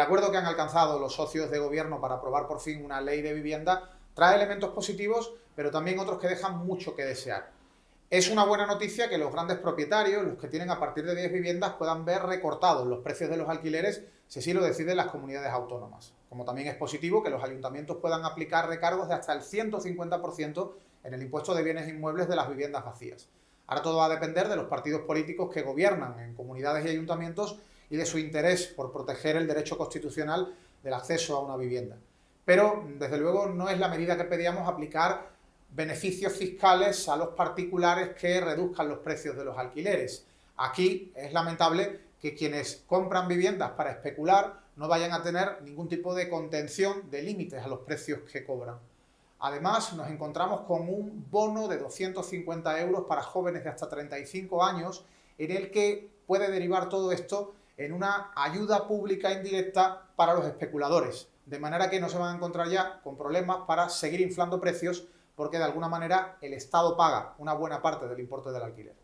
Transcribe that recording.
El acuerdo que han alcanzado los socios de gobierno para aprobar por fin una ley de vivienda trae elementos positivos, pero también otros que dejan mucho que desear. Es una buena noticia que los grandes propietarios, los que tienen a partir de 10 viviendas, puedan ver recortados los precios de los alquileres si así lo deciden las comunidades autónomas. Como también es positivo que los ayuntamientos puedan aplicar recargos de hasta el 150% en el impuesto de bienes inmuebles de las viviendas vacías. Ahora todo va a depender de los partidos políticos que gobiernan en comunidades y ayuntamientos y de su interés por proteger el derecho constitucional del acceso a una vivienda. Pero, desde luego, no es la medida que pedíamos aplicar beneficios fiscales a los particulares que reduzcan los precios de los alquileres. Aquí es lamentable que quienes compran viviendas para especular no vayan a tener ningún tipo de contención de límites a los precios que cobran. Además, nos encontramos con un bono de 250 euros para jóvenes de hasta 35 años, en el que puede derivar todo esto en una ayuda pública indirecta para los especuladores, de manera que no se van a encontrar ya con problemas para seguir inflando precios porque de alguna manera el Estado paga una buena parte del importe del alquiler.